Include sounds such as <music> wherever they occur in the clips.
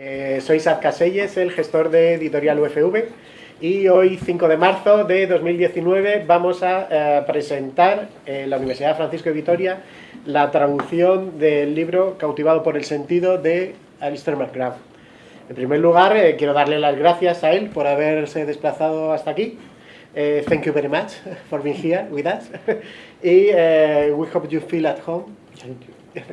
Eh, soy Sad Caselles, el gestor de Editorial UFV y hoy 5 de marzo de 2019 vamos a eh, presentar en la Universidad Francisco de Vitoria la traducción del libro Cautivado por el sentido de Alistair McGrath. En primer lugar, eh, quiero darle las gracias a él por haberse desplazado hasta aquí. thank you very much <laughs> for being here with us. <laughs> y we hope you feel at home. Thank you. <laughs>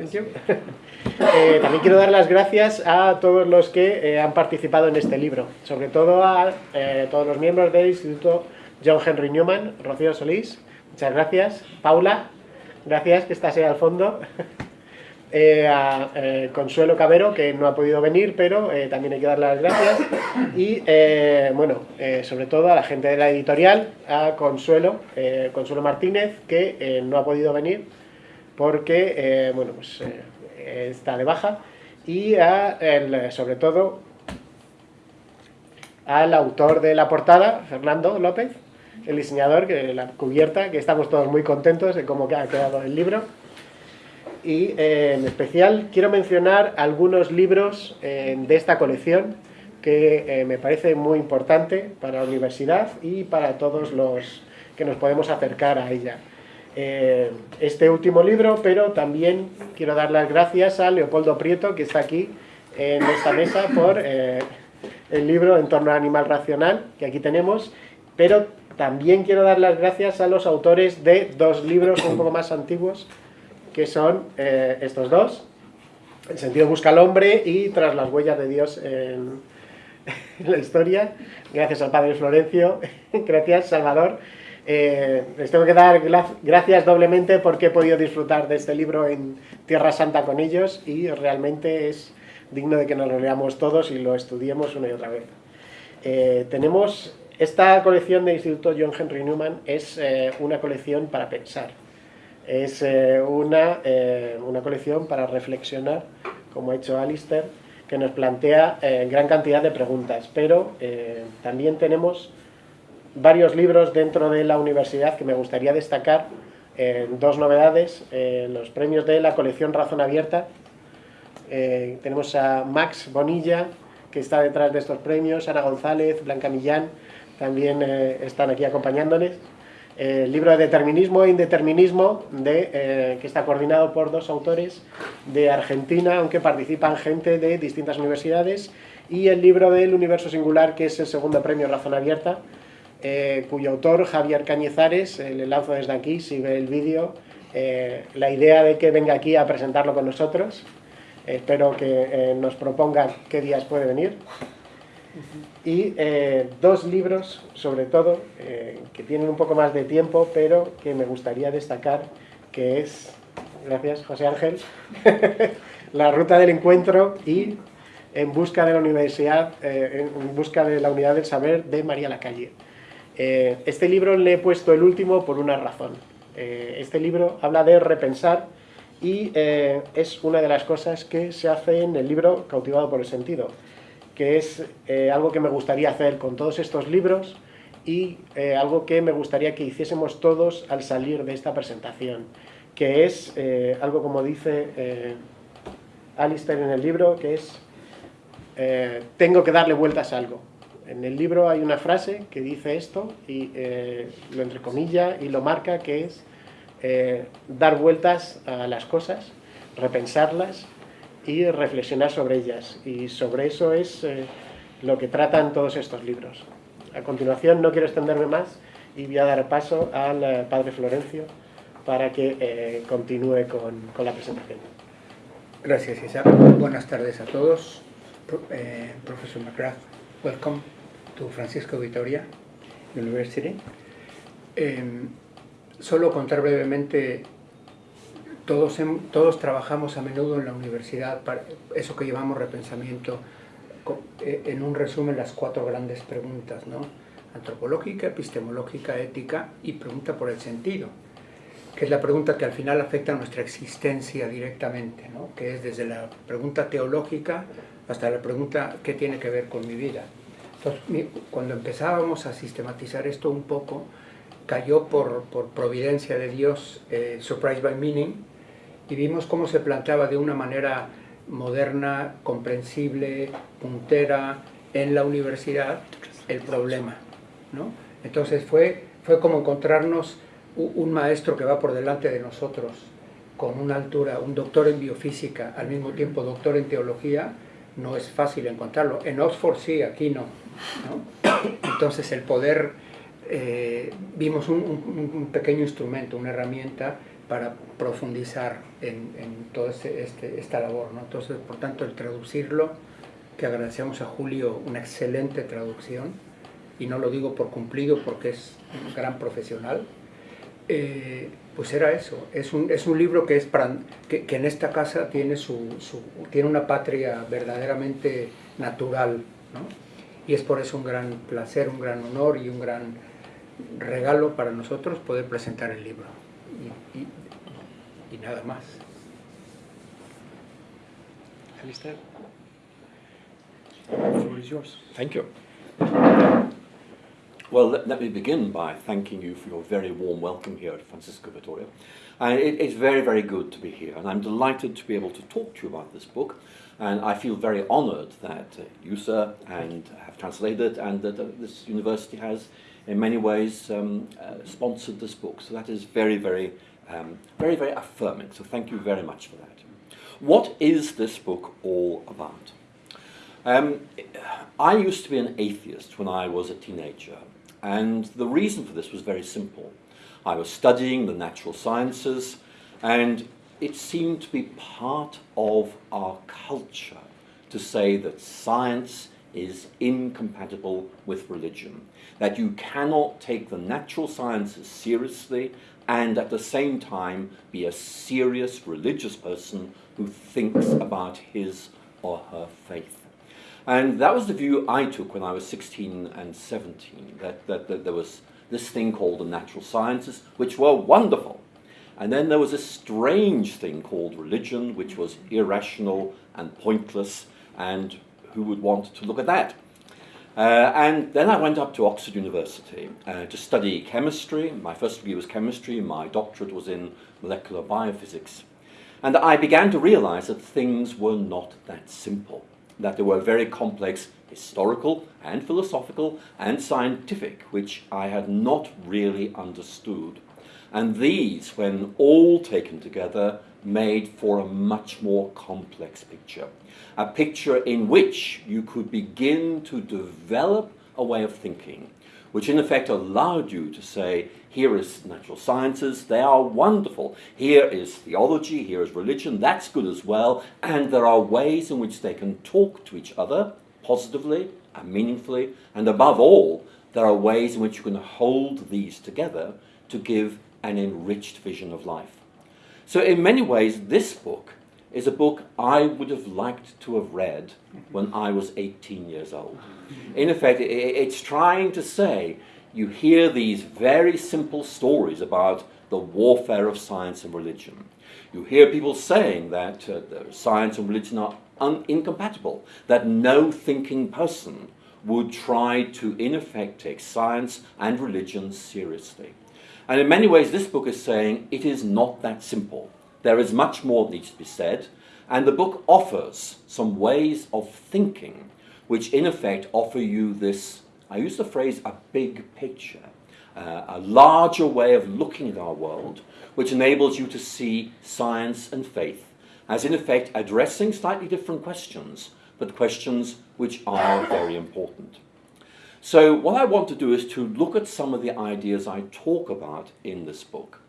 Eh, también quiero dar las gracias a todos los que eh, han participado en este libro, sobre todo a eh, todos los miembros del Instituto John Henry Newman, Rocío Solís, muchas gracias, Paula, gracias que estás ahí al fondo, <laughs> a Consuelo Cabero, que no ha podido venir, pero también hay que darle las gracias, y bueno, sobre todo a la gente de la editorial, a Consuelo, Consuelo Martínez, que no ha podido venir, porque, bueno, pues está de baja, y sobre todo al autor de la portada, Fernando López, el diseñador, que la cubierta, que estamos todos muy contentos de cómo ha quedado el libro. Y eh, en especial quiero mencionar algunos libros eh, de esta colección que eh, me parece muy importante para la universidad y para todos los que nos podemos acercar a ella. Eh, este último libro, pero también quiero dar las gracias a Leopoldo Prieto, que está aquí en esta mesa, por eh, el libro En torno al animal racional, que aquí tenemos, pero también quiero dar las gracias a los autores de dos libros un poco más antiguos, que son eh, estos dos, El sentido busca al hombre y Tras las huellas de Dios en la historia. Gracias al padre Florencio, <laughs> gracias Salvador. Eh, les tengo que dar gracias doblemente porque he podido disfrutar de este libro en Tierra Santa con ellos y realmente es digno de que nos lo leamos todos y lo estudiemos una y otra vez. Eh, tenemos esta colección de Instituto John Henry Newman es eh, una colección para pensar, es una, una colección para reflexionar, como ha hecho Alistair, que nos plantea gran cantidad de preguntas, pero también tenemos varios libros dentro de la universidad que me gustaría destacar, eh, dos novedades, eh, los premios de la colección Razón Abierta. Eh, tenemos a Max Bonilla, que está detrás de estos premios, Ana González, Blanca Millán, también están aquí acompañándoles. El libro de Determinismo e Indeterminismo, de, que está coordinado por dos autores de Argentina, aunque participan gente de distintas universidades, y el libro del Universo Singular, que es el segundo premio Razón Abierta, eh, cuyo autor, Javier Cañizares, eh, le lanzo desde aquí, si ve el vídeo, eh, la idea de que venga aquí a presentarlo con nosotros. espero que nos proponga qué días puede venir. Y dos libros, sobre todo, que tienen un poco más de tiempo, pero que me gustaría destacar, que es, gracias José Ángel, <laughs> La Ruta del Encuentro y En busca de la Universidad, en busca de la Unidad del Saber de María Lacalle. Eh, este libro le he puesto el último por una razón. Eh, este libro habla de repensar y eh, es una de las cosas que se hace en el libro Cautivado por el sentido, que es algo que me gustaría hacer con todos estos libros y algo que me gustaría que hiciésemos todos al salir de esta presentación, que es algo como dice Alistair en el libro, que es tengo que darle vueltas a algo. En el libro hay una frase que dice esto, y eh, lo entrecomilla y lo marca, que es eh, dar vueltas a las cosas, repensarlas y reflexionar sobre ellas. Y sobre eso es eh, lo que tratan todos estos libros. A continuación, no quiero extenderme más y voy a dar paso al padre Florencio para que continúe con, la presentación. Gracias, Isaac. Buenas tardes a todos. profesor McGrath, welcome. To Francisco Vitoria University. Em, solo contar brevemente, todos, todos trabajamos a menudo en la universidad, para eso que llamamos repensamiento, e, en un resumen las cuatro grandes preguntas, ¿no? antropológica, epistemológica, ética y pregunta por el sentido, que es la pregunta que al final afecta a nuestra existencia directamente, ¿no? que es desde la pregunta teológica hasta la pregunta ¿qué tiene que ver con mi vida? Cuando empezábamos a sistematizar esto un poco, cayó por, por providencia de Dios eh, Surprise by Meaning y vimos cómo se planteaba de una manera moderna, comprensible, puntera en la universidad el problema. ¿no? Entonces fue, fue como encontrarnos un maestro que va por delante de nosotros con una altura, un doctor en biofísica, al mismo tiempo doctor en teología, no es fácil encontrarlo. En Oxford sí, aquí no. <coughs> Entonces el poder, eh, vimos un, pequeño instrumento, una herramienta para profundizar en, toda este, este, esta labor. ¿no? Entonces, por tanto, el traducirlo, que agradecemos a Julio una excelente traducción, y no lo digo por cumplido porque es un gran profesional, eh, pues era eso, es un, es un libro que, es para, que, en esta casa tiene, su, tiene una patria verdaderamente natural, ¿no? y es por eso un gran placer, un gran honor y un gran regalo para nosotros poder presentar el libro. Y, y, nada más. Alistair. The floor is yours. Thank you. Well, let, let, me begin by thanking you for your very warm welcome here at Francisco Vitoria. And it, it's very, very good to be here, and I'm delighted to be able to talk to you about this book. And I feel very honoured that uh, you, sir, and have translated, it and that uh, this university has, in many ways, um, uh, sponsored this book. So that is very, very, um, very, very affirming. So thank you very much for that. What is this book all about? Um, I used to be an atheist when I was a teenager. And the reason for this was very simple. I was studying the natural sciences, and it seemed to be part of our culture to say that science is incompatible with religion, that you cannot take the natural sciences seriously and at the same time be a serious religious person who thinks about his or her faith. And that was the view I took when I was 16 and 17, that, that, that there was this thing called the natural sciences, which were wonderful. And then there was a strange thing called religion, which was irrational and pointless, and who would want to look at that? Uh, and then I went up to Oxford University uh, to study chemistry. My first degree was chemistry, my doctorate was in molecular biophysics. And I began to realize that things were not that simple that there were very complex historical and philosophical and scientific, which I had not really understood. And these, when all taken together, made for a much more complex picture. A picture in which you could begin to develop a way of thinking, which in effect allowed you to say, here is natural sciences, they are wonderful. Here is theology, here is religion, that's good as well. And there are ways in which they can talk to each other positively and meaningfully. And above all, there are ways in which you can hold these together to give an enriched vision of life. So in many ways, this book is a book I would have liked to have read when I was 18 years old. In effect, it's trying to say you hear these very simple stories about the warfare of science and religion. You hear people saying that uh, science and religion are incompatible, that no thinking person would try to, in effect, take science and religion seriously. And in many ways, this book is saying it is not that simple. There is much more that needs to be said, and the book offers some ways of thinking which, in effect, offer you this I use the phrase a big picture, uh, a larger way of looking at our world, which enables you to see science and faith as, in effect, addressing slightly different questions, but questions which are very important. So, what I want to do is to look at some of the ideas I talk about in this book.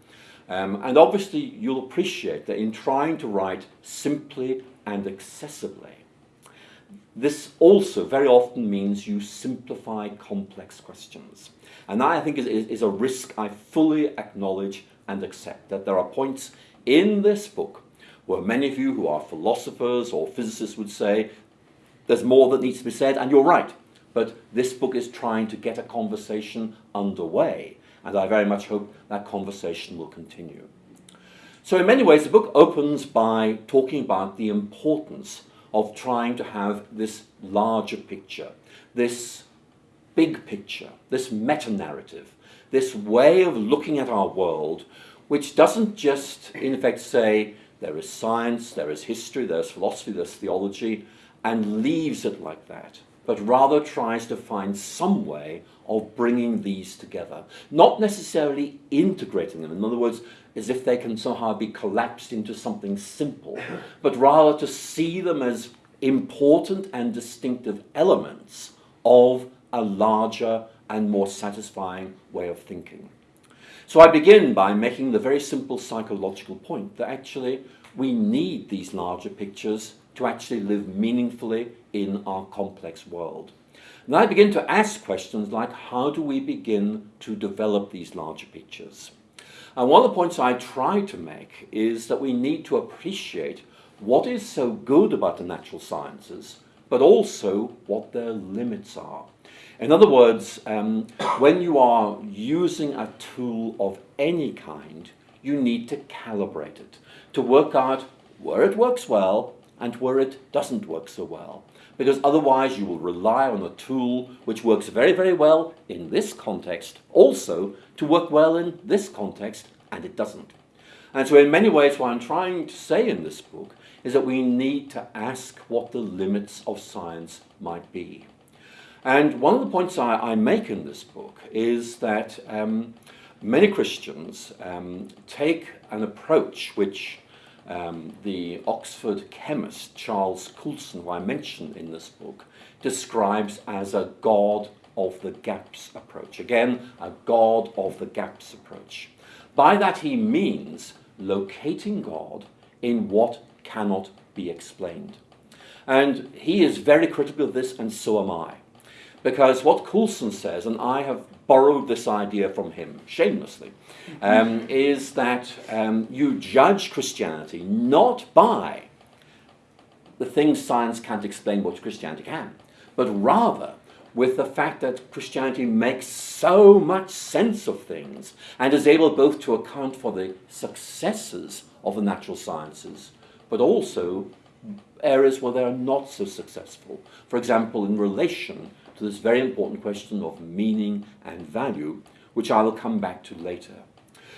Um, and obviously, you'll appreciate that in trying to write simply and accessibly, this also very often means you simplify complex questions. And that, I think, is, is a risk I fully acknowledge and accept, that there are points in this book where many of you who are philosophers or physicists would say, there's more that needs to be said, and you're right. But this book is trying to get a conversation underway, and I very much hope that conversation will continue. So in many ways, the book opens by talking about the importance of trying to have this larger picture, this big picture, this meta-narrative, this way of looking at our world, which doesn't just, in effect, say, there is science, there is history, there's philosophy, there's theology, and leaves it like that, but rather tries to find some way of bringing these together. Not necessarily integrating them, in other words, as if they can somehow be collapsed into something simple, but rather to see them as important and distinctive elements of a larger and more satisfying way of thinking. So I begin by making the very simple psychological point that actually we need these larger pictures to actually live meaningfully in our complex world. And I begin to ask questions like how do we begin to develop these larger pictures? And one of the points I try to make is that we need to appreciate what is so good about the natural sciences, but also what their limits are. In other words, um, when you are using a tool of any kind, you need to calibrate it to work out where it works well and where it doesn't work so well. Because otherwise you will rely on a tool which works very, very well in this context, also to work well in this context, and it doesn't. And so in many ways what I'm trying to say in this book is that we need to ask what the limits of science might be. And one of the points I, I make in this book is that um, many Christians um, take an approach which um, the Oxford chemist Charles Coulson, who I mention in this book, describes as a God of the gaps approach. Again, a God of the gaps approach. By that he means locating God in what cannot be explained. And he is very critical of this, and so am I. Because what Coulson says, and I have borrowed this idea from him shamelessly, um, is that um, you judge Christianity not by the things science can't explain what Christianity can, but rather with the fact that Christianity makes so much sense of things and is able both to account for the successes of the natural sciences, but also areas where they are not so successful. For example, in relation to this very important question of meaning and value, which I will come back to later.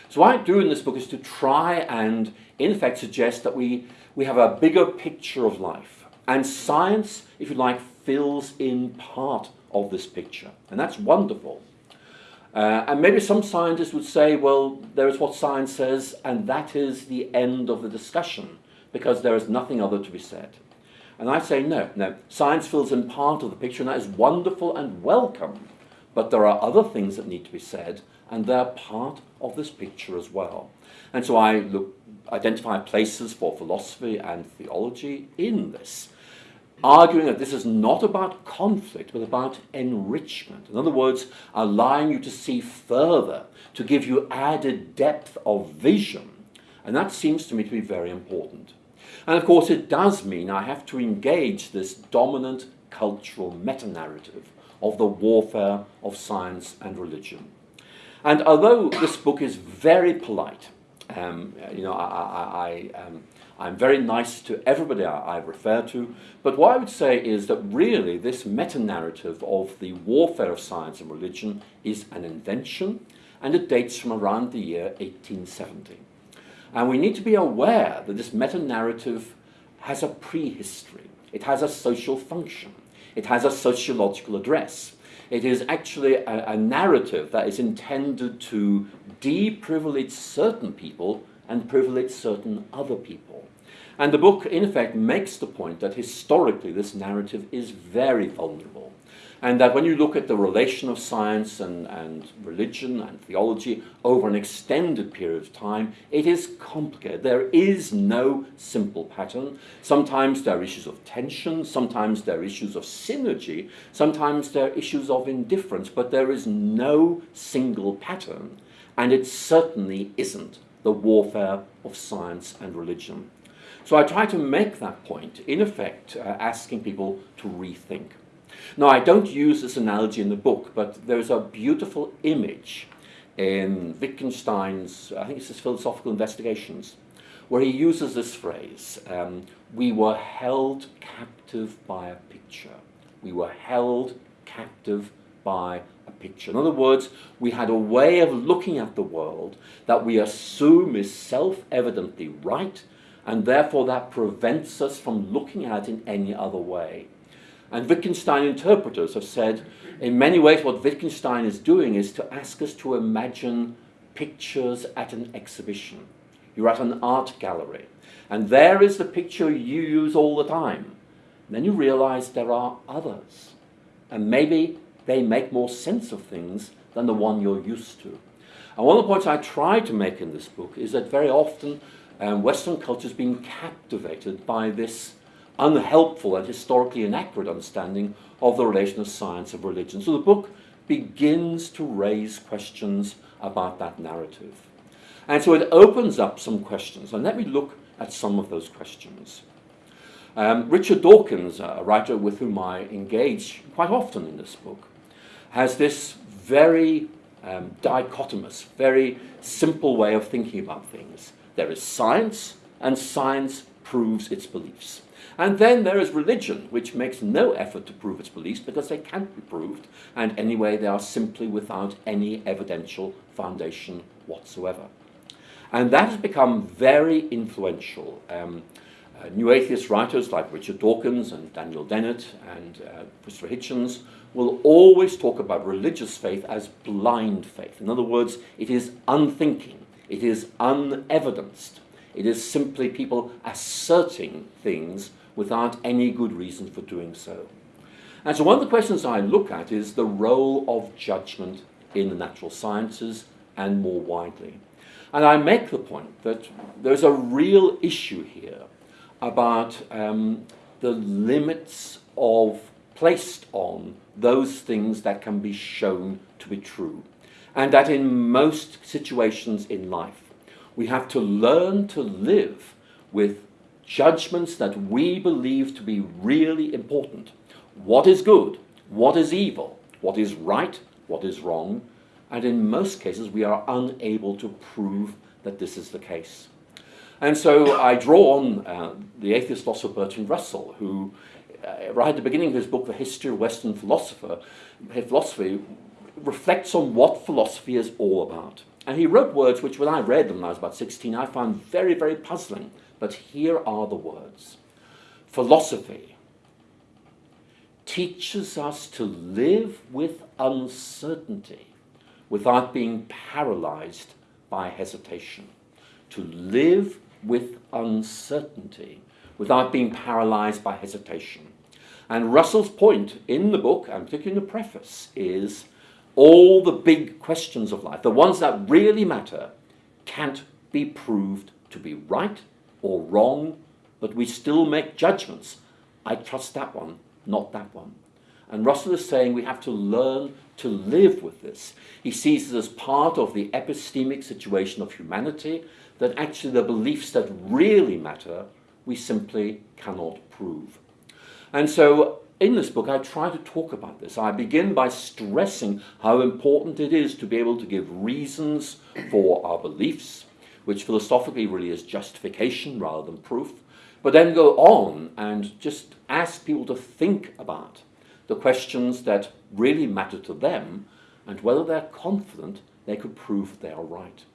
So what I do in this book is to try and, in effect, suggest that we, we have a bigger picture of life. And science, if you like, fills in part of this picture. And that's wonderful. Uh, and maybe some scientists would say, well, there is what science says, and that is the end of the discussion, because there is nothing other to be said. And I say, no, no, science fills in part of the picture, and that is wonderful and welcome. But there are other things that need to be said, and they're part of this picture as well. And so I look, identify places for philosophy and theology in this, arguing that this is not about conflict, but about enrichment. In other words, allowing you to see further, to give you added depth of vision. And that seems to me to be very important. And of course, it does mean I have to engage this dominant cultural meta narrative of the warfare of science and religion. And although this book is very polite, um, you know, I, I, I, um, I'm very nice to everybody I, I refer to, but what I would say is that really this meta narrative of the warfare of science and religion is an invention and it dates from around the year 1870. And we need to be aware that this meta-narrative has a prehistory. It has a social function. It has a sociological address. It is actually a, a narrative that is intended to deprivilege certain people and privilege certain other people. And the book, in effect, makes the point that historically this narrative is very vulnerable. And that when you look at the relation of science and, and religion and theology over an extended period of time, it is complicated. There is no simple pattern. Sometimes there are issues of tension, sometimes there are issues of synergy, sometimes there are issues of indifference, but there is no single pattern, and it certainly isn't the warfare of science and religion. So I try to make that point, in effect, uh, asking people to rethink. Now, I don't use this analogy in the book, but there's a beautiful image in Wittgenstein's, I think it's his Philosophical Investigations, where he uses this phrase, um, we were held captive by a picture. We were held captive by a picture. In other words, we had a way of looking at the world that we assume is self-evidently right, and therefore that prevents us from looking at it in any other way. And Wittgenstein interpreters have said, in many ways, what Wittgenstein is doing is to ask us to imagine pictures at an exhibition. You're at an art gallery, and there is the picture you use all the time. And then you realize there are others, and maybe they make more sense of things than the one you're used to. And one of the points I try to make in this book is that very often um, Western culture has been captivated by this unhelpful and historically inaccurate understanding of the relation of science and religion. So the book begins to raise questions about that narrative. And so it opens up some questions, and let me look at some of those questions. Um, Richard Dawkins, a writer with whom I engage quite often in this book, has this very um, dichotomous, very simple way of thinking about things. There is science, and science proves its beliefs. And then there is religion, which makes no effort to prove its beliefs because they can't be proved, and anyway, they are simply without any evidential foundation whatsoever. And that has become very influential. Um, uh, new atheist writers like Richard Dawkins and Daniel Dennett and uh, Christopher Hitchens will always talk about religious faith as blind faith. In other words, it is unthinking, it is unevidenced, it is simply people asserting things without any good reason for doing so. And so one of the questions I look at is the role of judgment in the natural sciences and more widely. And I make the point that there's a real issue here about um, the limits of placed on those things that can be shown to be true. And that in most situations in life, we have to learn to live with judgments that we believe to be really important. What is good? What is evil? What is right? What is wrong? And in most cases, we are unable to prove that this is the case. And so I draw on uh, the atheist philosopher Bertrand Russell, who, uh, right at the beginning of his book, The History of Western Philosopher, Philosophy, reflects on what philosophy is all about. And he wrote words which, when I read them when I was about 16, I found very, very puzzling. But here are the words Philosophy teaches us to live with uncertainty without being paralyzed by hesitation. To live with uncertainty without being paralyzed by hesitation. And Russell's point in the book, and particularly in the preface, is all the big questions of life, the ones that really matter, can't be proved to be right or wrong, but we still make judgments. I trust that one, not that one. And Russell is saying we have to learn to live with this. He sees it as part of the epistemic situation of humanity, that actually the beliefs that really matter, we simply cannot prove. And so in this book, I try to talk about this. I begin by stressing how important it is to be able to give reasons for our beliefs, which philosophically really is justification rather than proof, but then go on and just ask people to think about the questions that really matter to them and whether they're confident they could prove they are right.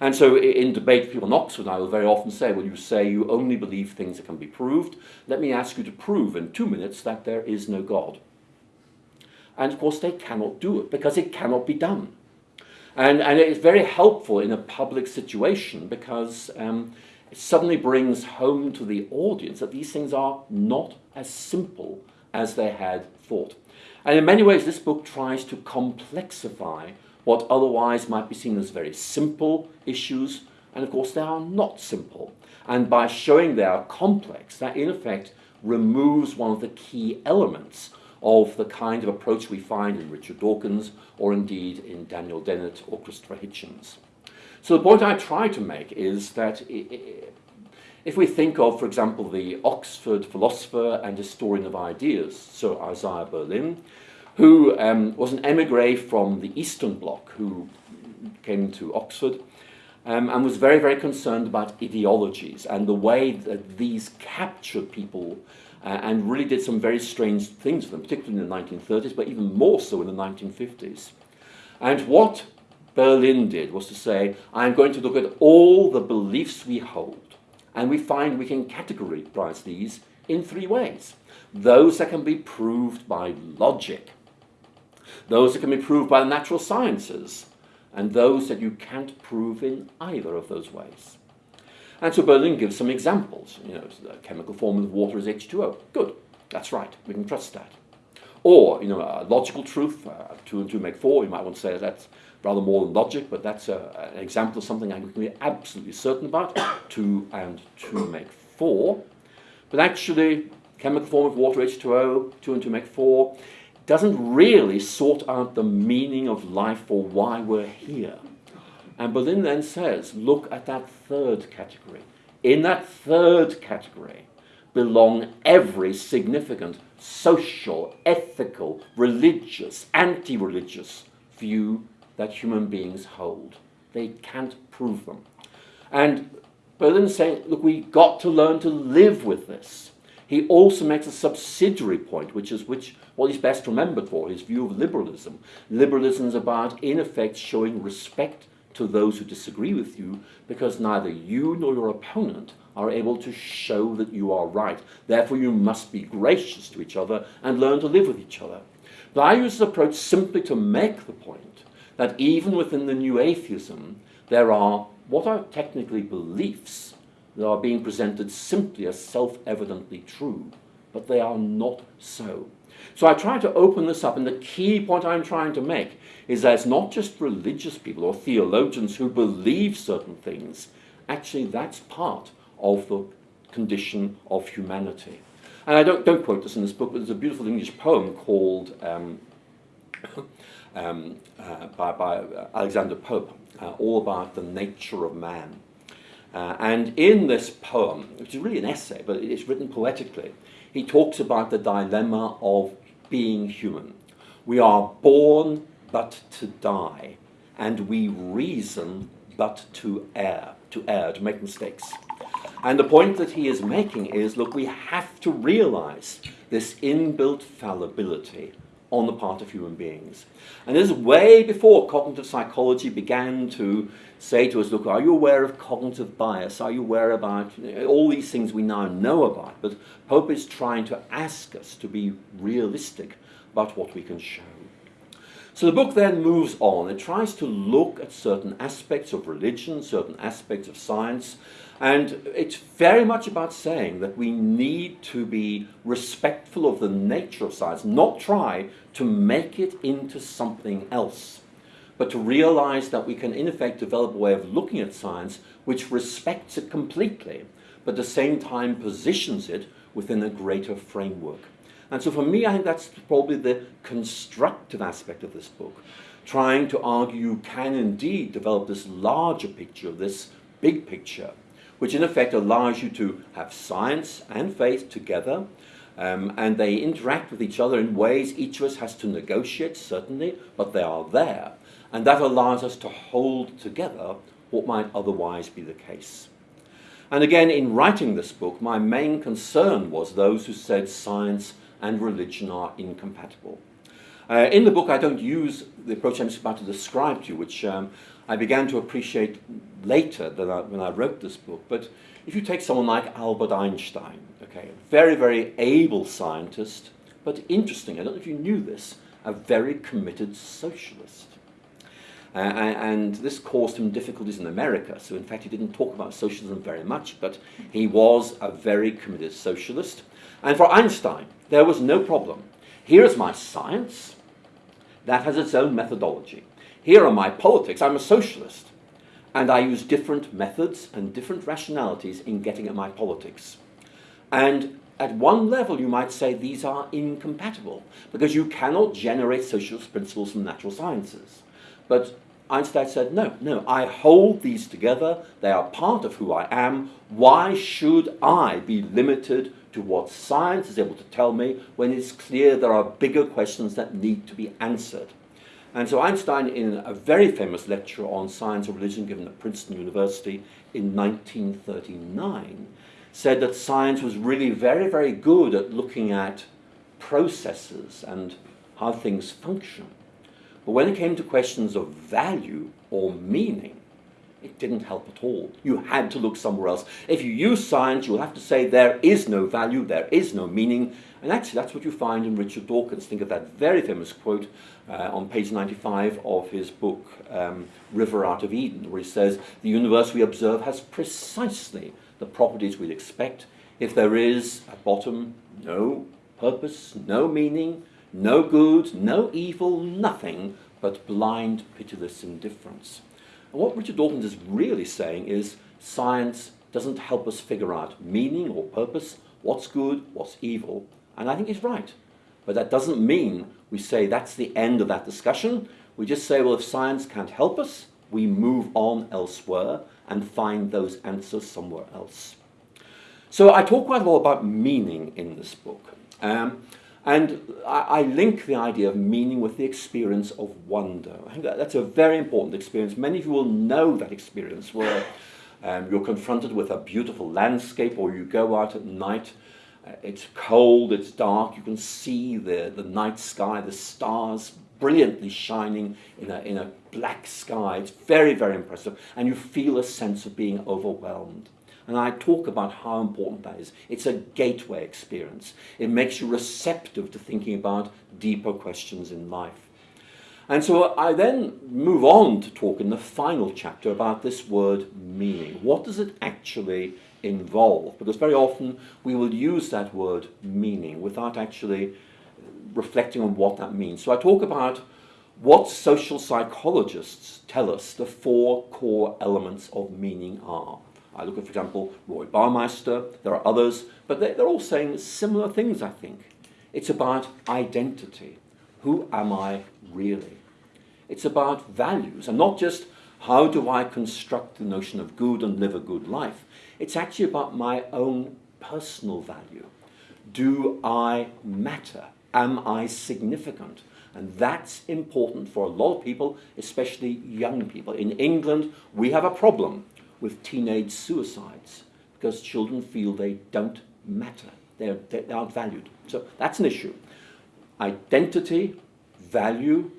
And so in debate, people in Oxford I will very often say, well, you say you only believe things that can be proved. Let me ask you to prove in two minutes that there is no God. And of course, they cannot do it because it cannot be done. And, and it's very helpful in a public situation because um, it suddenly brings home to the audience that these things are not as simple as they had thought. And in many ways, this book tries to complexify what otherwise might be seen as very simple issues, and of course they are not simple. And by showing they are complex, that in effect removes one of the key elements of the kind of approach we find in Richard Dawkins or indeed in Daniel Dennett or Christopher Hitchens. So the point I try to make is that if we think of, for example, the Oxford philosopher and historian of ideas, Sir Isaiah Berlin, who um, was an emigre from the Eastern Bloc who came to Oxford um, and was very, very concerned about ideologies and the way that these captured people uh, and really did some very strange things to them, particularly in the 1930s, but even more so in the 1950s. And what Berlin did was to say, I'm going to look at all the beliefs we hold, And we find we can categorize these in three ways. Those that can be proved by logic, those that can be proved by the natural sciences, and those that you can't prove in either of those ways. And so Berlin gives some examples. You know, the chemical form of water is H2O. Good, that's right, we can trust that. Or, you know, a logical truth, uh, two and two make four, you might want to say that's rather more than logic, but that's a, an example of something I can be absolutely certain about. <coughs> two and two make four. But actually, chemical form of water, H2O, two and two make four, doesn't really sort out the meaning of life or why we're here. And Berlin then says, look at that third category. In that third category belong every significant social, ethical, religious, anti-religious view that human beings hold. They can't prove them. And Berlin's saying, look, we've got to learn to live with this. He also makes a subsidiary point, which is which what he's best remembered for, his view of liberalism. Liberalism is about, in effect, showing respect to those who disagree with you because neither you nor your opponent are able to show that you are right. Therefore, you must be gracious to each other and learn to live with each other. But I use this approach simply to make the point that even within the new atheism, there are what are technically beliefs that are being presented simply as self-evidently true, but they are not so. So I try to open this up, and the key point I'm trying to make is that it's not just religious people or theologians who believe certain things. Actually, that's part of the condition of humanity. And I don't, don't quote this in this book, but there's a beautiful English poem called um, <coughs> um, uh, by, by Alexander Pope, uh, all about the nature of man. Uh, and in this poem, which is really an essay, but it's written poetically, he talks about the dilemma of being human. We are born but to die, and we reason but to err, to err, to make mistakes. And the point that he is making is, look, we have to realize this inbuilt fallibility on the part of human beings. And this is way before cognitive psychology began to say to us, look, are you aware of cognitive bias? Are you aware about all these things we now know about? But Pope is trying to ask us to be realistic about what we can show. So the book then moves on. It tries to look at certain aspects of religion, certain aspects of science, and it's very much about saying that we need to be respectful of the nature of science, not try to make it into something else, but to realize that we can in effect develop a way of looking at science which respects it completely, but at the same time positions it within a greater framework. And so for me, I think that's probably the constructive aspect of this book, trying to argue you can indeed develop this larger picture, this big picture, which in effect allows you to have science and faith together, um, and they interact with each other in ways each of us has to negotiate, certainly, but they are there. And that allows us to hold together what might otherwise be the case. And again, in writing this book, my main concern was those who said science and religion are incompatible. Uh, in the book, I don't use the approach I'm about to describe to you, which um, I began to appreciate later than I, when I wrote this book. But if you take someone like Albert Einstein, okay, very, very able scientist, but interesting, I don't know if you knew this, a very committed socialist. Uh, and this caused him difficulties in America. So in fact, he didn't talk about socialism very much, but he was a very committed socialist. And for Einstein, there was no problem. Here is my science. That has its own methodology. Here are my politics. I'm a socialist. And I use different methods and different rationalities in getting at my politics. And at one level, you might say these are incompatible because you cannot generate socialist principles from natural sciences. But Einstein said, no, no, I hold these together. They are part of who I am. Why should I be limited to what science is able to tell me when it's clear there are bigger questions that need to be answered? And so Einstein, in a very famous lecture on science and religion given at Princeton University in 1939, said that science was really very, very good at looking at processes and how things function. But when it came to questions of value or meaning, it didn't help at all. You had to look somewhere else. If you use science, you'll have to say there is no value, there is no meaning, and actually that's what you find in Richard Dawkins. Think of that very famous quote uh, on page 95 of his book, um, River Out of Eden, where he says, the universe we observe has precisely the properties we'd expect. If there is, at bottom, no purpose, no meaning, no good, no evil, nothing but blind, pitiless indifference. And what Richard Dawkins is really saying is science doesn't help us figure out meaning or purpose, what's good, what's evil. And I think he's right. But that doesn't mean we say that's the end of that discussion. We just say, well, if science can't help us, we move on elsewhere and find those answers somewhere else. So I talk quite a lot about meaning in this book. Um, and I, I, link the idea of meaning with the experience of wonder. I think that, that's a very important experience. Many of you will know that experience where um, you're confronted with a beautiful landscape or you go out at night. Uh, it's cold, it's dark, you can see the, the night sky, the stars brilliantly shining in a, in a black sky. It's very, very impressive. And you feel a sense of being overwhelmed. And I talk about how important that is. It's a gateway experience. It makes you receptive to thinking about deeper questions in life. And so I then move on to talk in the final chapter about this word meaning. What does it actually involve? Because very often we will use that word meaning without actually reflecting on what that means. So I talk about what social psychologists tell us the four core elements of meaning are. I look at, for example, Roy Baumeister, there are others, but they're, they're all saying similar things, I think. It's about identity. Who am I really? It's about values, and not just how do I construct the notion of good and live a good life. It's actually about my own personal value. Do I matter? Am I significant? And that's important for a lot of people, especially young people. In England, we have a problem with teenage suicides because children feel they don't matter. They're, they aren't valued. So that's an issue. Identity, value,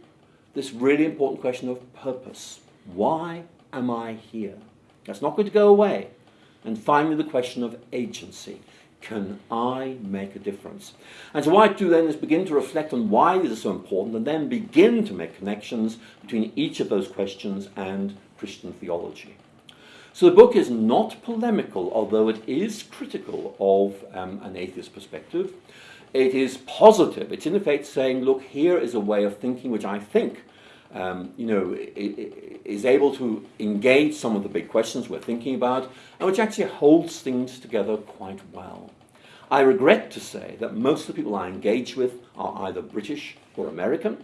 this really important question of purpose. Why am I here? That's not going to go away. And finally, the question of agency. Can I make a difference? And so what I do then is begin to reflect on why these are so important and then begin to make connections between each of those questions and Christian theology. So the book is not polemical, although it is critical of um, an atheist perspective. It is positive. It's in effect saying, look, here is a way of thinking which I think um, you know, is able to engage some of the big questions we're thinking about, and which actually holds things together quite well. I regret to say that most of the people I engage with are either British or American,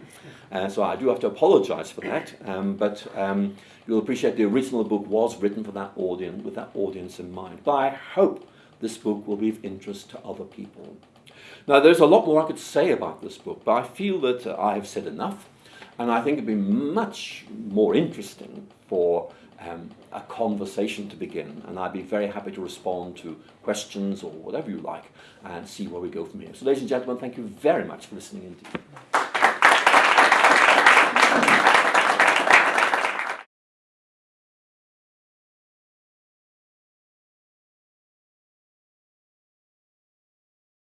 uh, so I do have to apologize for that, um, but um, you'll appreciate the original book was written for that audience, with that audience in mind. But I hope this book will be of interest to other people. Now, there's a lot more I could say about this book, but I feel that uh, I have said enough, and I think it'd be much more interesting for um, a conversation to begin, and I'd be very happy to respond to questions or whatever you like and see where we go from here. So ladies and gentlemen, thank you very much for listening indeed.